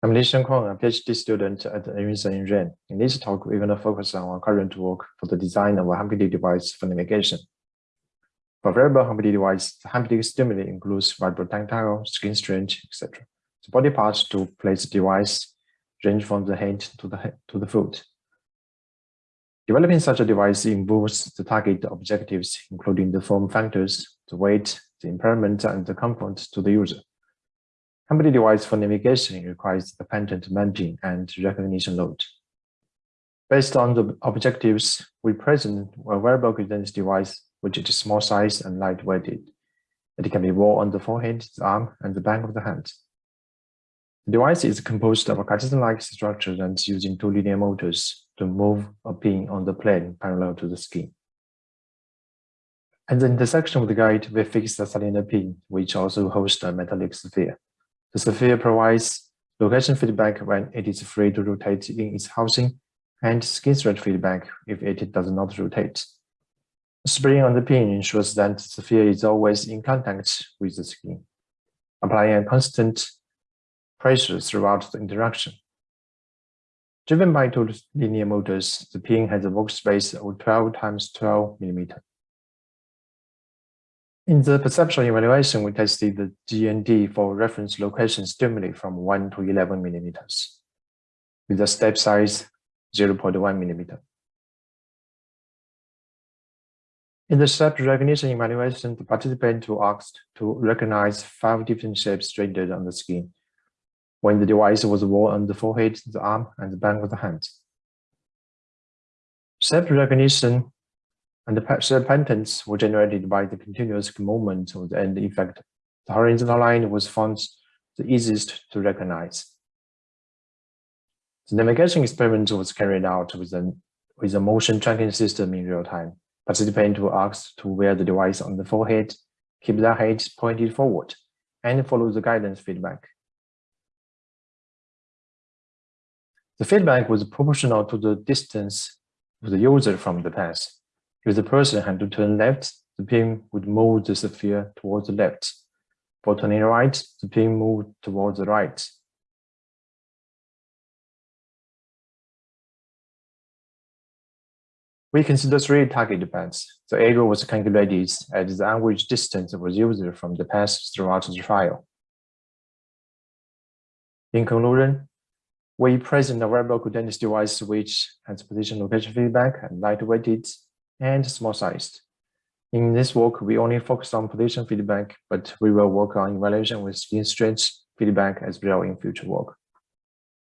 I'm Li Shenkuang, a PhD student at University in Rennes. In this talk, we're going to focus on our current work for the design of a haptic device for navigation. For variable haptic device, the haptic stimuli includes vibrotactile, skin stretch, etc. The body parts to place device range from the head to the head, to the foot. Developing such a device involves the target objectives, including the form factors, the weight, the impairment, and the comfort to the user. Haptic device for navigation requires pattern mapping and recognition load. Based on the objectives, we present a wearable guidance device which is small size and lightweighted. It can be worn on the forehead, the arm, and the back of the hand. The device is composed of a Cartesian-like structure and using two linear motors to move a pin on the plane parallel to the skin. At the intersection of the guide, we fix a cylinder pin, which also hosts a metallic sphere. The sphere provides location feedback when it is free to rotate in its housing and skin stretch feedback if it does not rotate. Spring on the pin ensures that the sphere is always in contact with the skin, applying a constant pressure throughout the interaction. Driven by two linear motors, the pin has a workspace of 12 times 12 millimeter. In the perceptual evaluation, we tested the JND for reference location stimuli from 1 to 11 millimeters with a step size 0.1 millimeter. In the shape recognition evaluation, the participant were asked to recognize five different shapes rendered on the skin when the device was worn on the forehead, the arm, and the back of the hand. Shape recognition and the patterns were generated by the continuous movement of the end effect. The horizontal line was found the easiest to recognize. The navigation experiment was carried out with, an, with a motion tracking system in real time. Participants were asked to wear the device on the forehead, keep their head pointed forward, and follow the guidance feedback. The feedback was proportional to the distance of the user from the path. If the person had to turn left, the pin would move the sphere towards the left. For turning right, the pin moved towards the right. We consider three target bands. The area was calculated as the average distance was used from the path throughout the trial. In conclusion, we present a wearable guidance device which has position location feedback and lightweighted and small sized. In this work, we only focus on position feedback, but we will work on evaluation with skin stretch feedback as well in future work.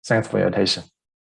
Thanks for your attention.